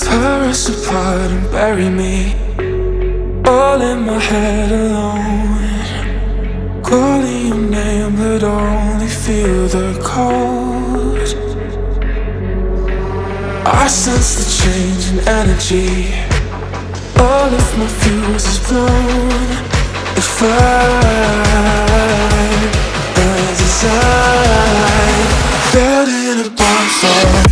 Tear us apart and bury me All in my head alone. Calling your name but only feel the cold. I sense the change in energy. All of my fuse is blown. If I, I desire Built in a bonfire.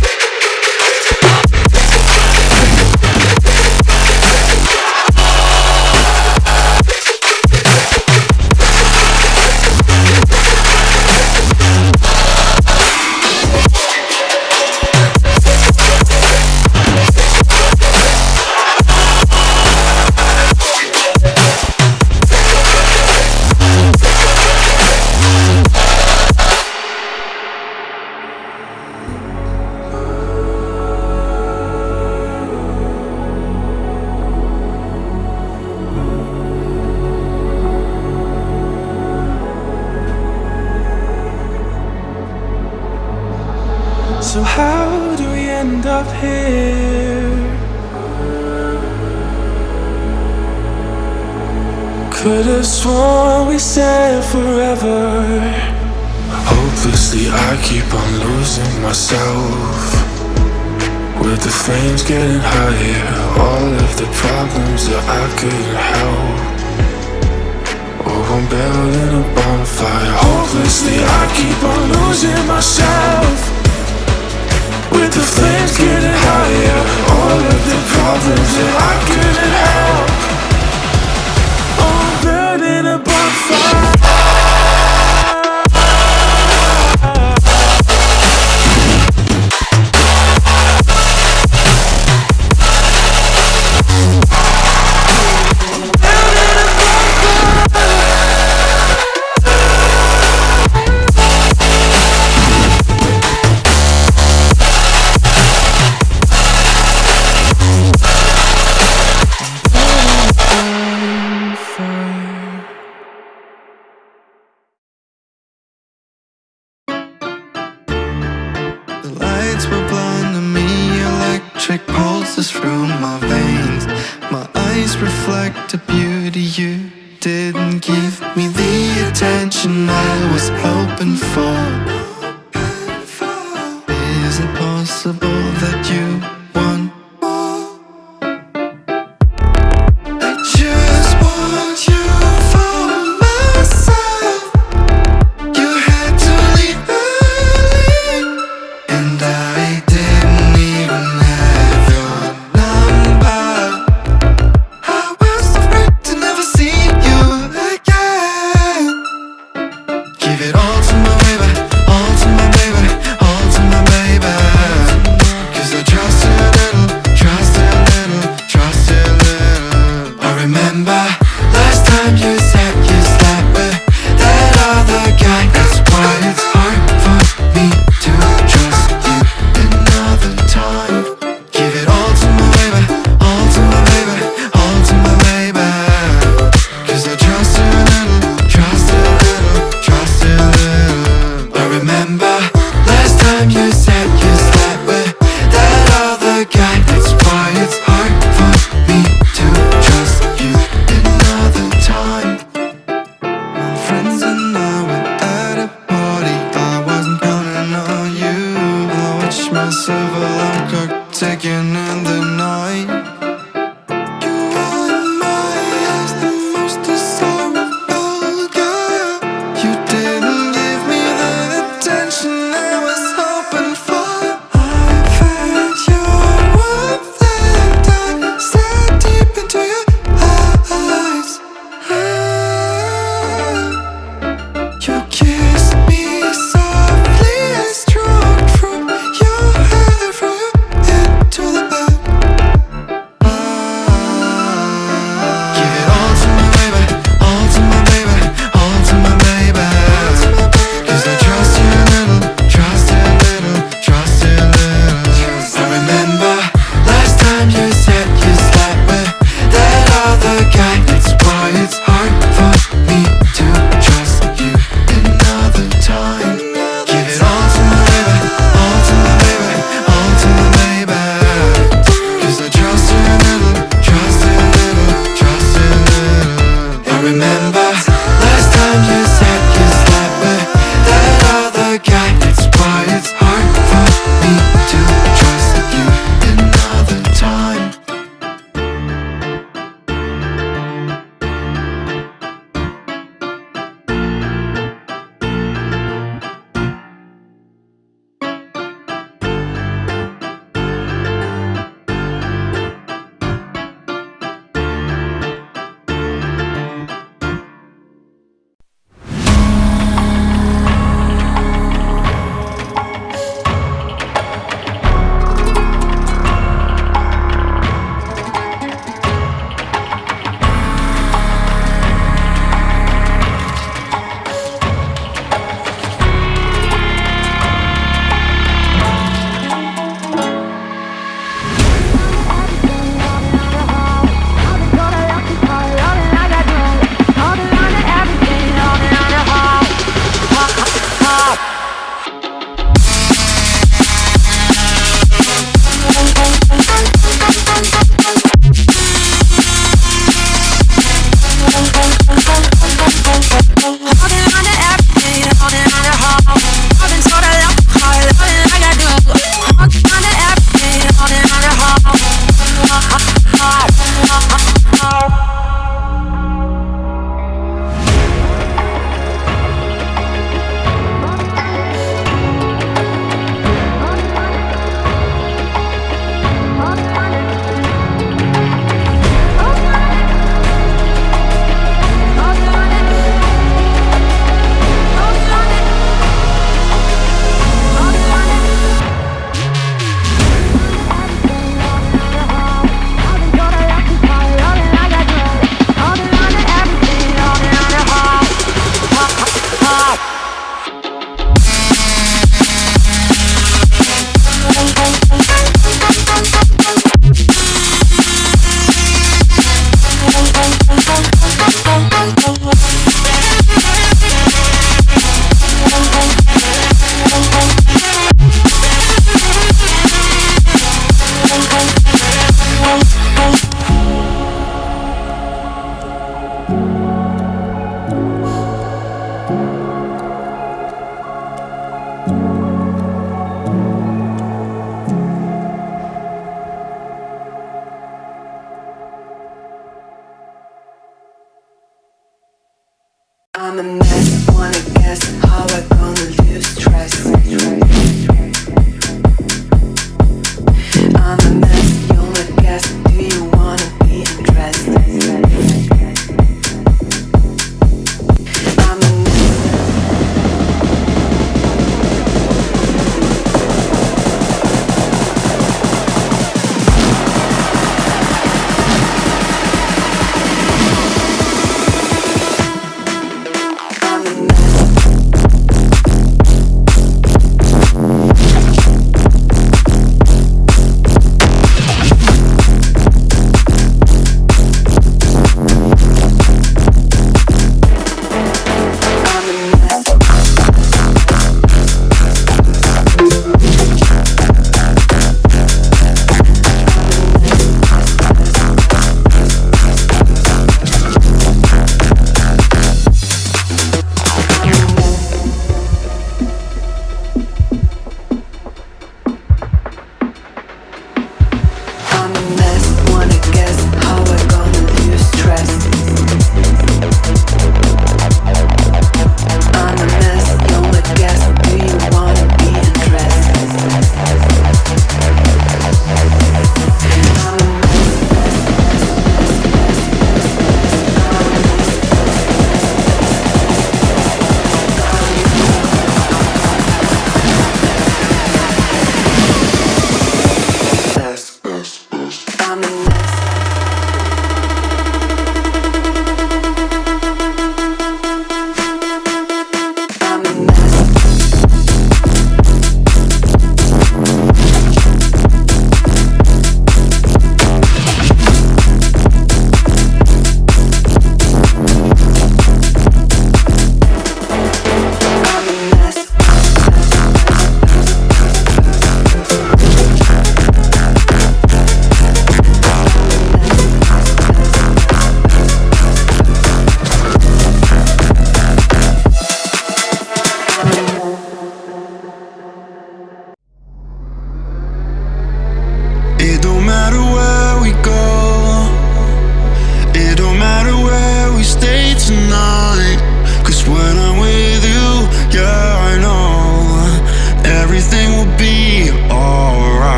keep on losing myself. With the flames getting higher All of the problems that I couldn't help. Oh, I'm building a bonfire. Hopelessly I keep on losing myself. With the flames getting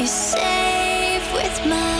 You're safe with my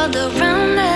world around us